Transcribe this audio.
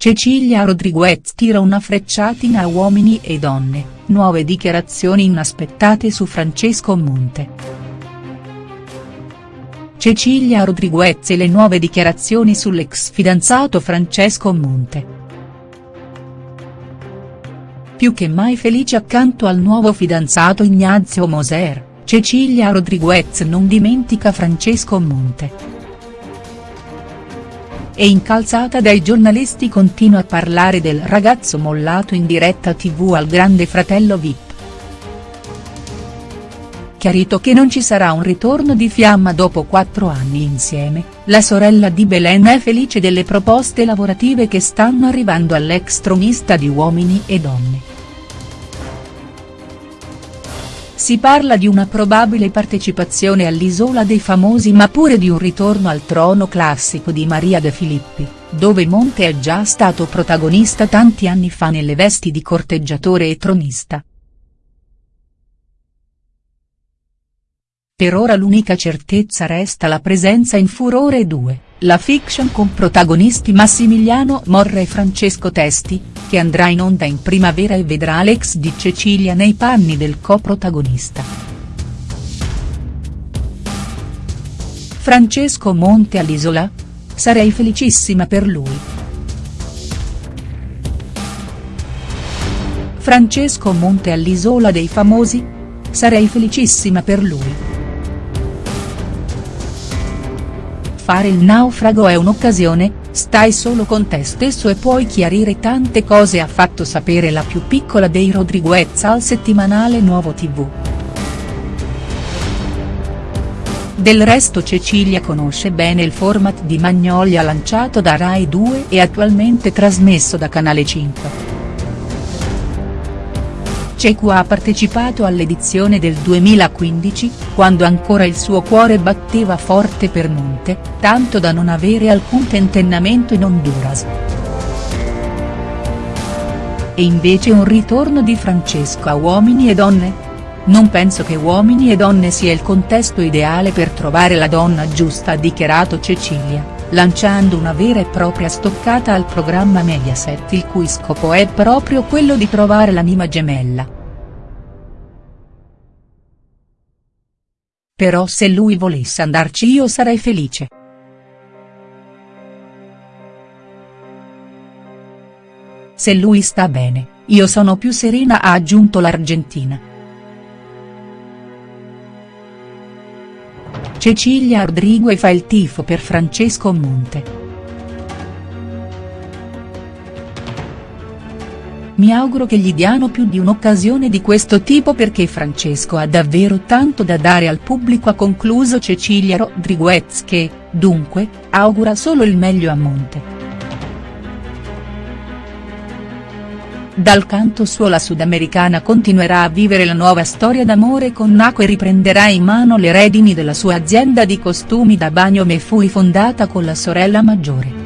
Cecilia Rodriguez tira una frecciatina a uomini e donne, nuove dichiarazioni inaspettate su Francesco Monte. Cecilia Rodriguez e le nuove dichiarazioni sull'ex fidanzato Francesco Monte. Più che mai felice accanto al nuovo fidanzato Ignazio Moser, Cecilia Rodriguez non dimentica Francesco Monte e incalzata dai giornalisti continua a parlare del ragazzo mollato in diretta tv al grande fratello Vip. Chiarito che non ci sarà un ritorno di fiamma dopo quattro anni insieme, la sorella di Belen è felice delle proposte lavorative che stanno arrivando all'ex tronista di Uomini e Donne. Si parla di una probabile partecipazione all'Isola dei Famosi ma pure di un ritorno al trono classico di Maria De Filippi, dove Monte è già stato protagonista tanti anni fa nelle vesti di corteggiatore e tronista. Per ora l'unica certezza resta la presenza in Furore 2, la fiction con protagonisti Massimiliano Morra e Francesco Testi, che andrà in onda in primavera e vedrà l'ex di Cecilia nei panni del co-protagonista. Francesco Monte all'Isola? Sarei felicissima per lui. Francesco Monte all'Isola dei Famosi? Sarei felicissima per lui. Fare il naufrago è un'occasione, stai solo con te stesso e puoi chiarire tante cose ha fatto sapere la più piccola dei Rodriguez al settimanale Nuovo tv. Del resto Cecilia conosce bene il format di Magnolia lanciato da Rai 2 e attualmente trasmesso da Canale 5. Cecu ha partecipato all'edizione del 2015, quando ancora il suo cuore batteva forte per Monte, tanto da non avere alcun tentennamento in Honduras. E invece un ritorno di Francesco a Uomini e Donne? Non penso che Uomini e Donne sia il contesto ideale per trovare la donna giusta ha dichiarato Cecilia, lanciando una vera e propria stoccata al programma Mediaset il cui scopo è proprio quello di trovare l'anima gemella. Però se lui volesse andarci io sarei felice. Se lui sta bene, io sono più serena ha aggiunto l'Argentina. Cecilia Rodrigue fa il tifo per Francesco Monte. Mi auguro che gli diano più di un'occasione di questo tipo perché Francesco ha davvero tanto da dare al pubblico ha concluso Cecilia Rodriguez che, dunque, augura solo il meglio a Monte. Dal canto suo la sudamericana continuerà a vivere la nuova storia d'amore con Naco e riprenderà in mano le redini della sua azienda di costumi da bagno Mefui fondata con la sorella maggiore.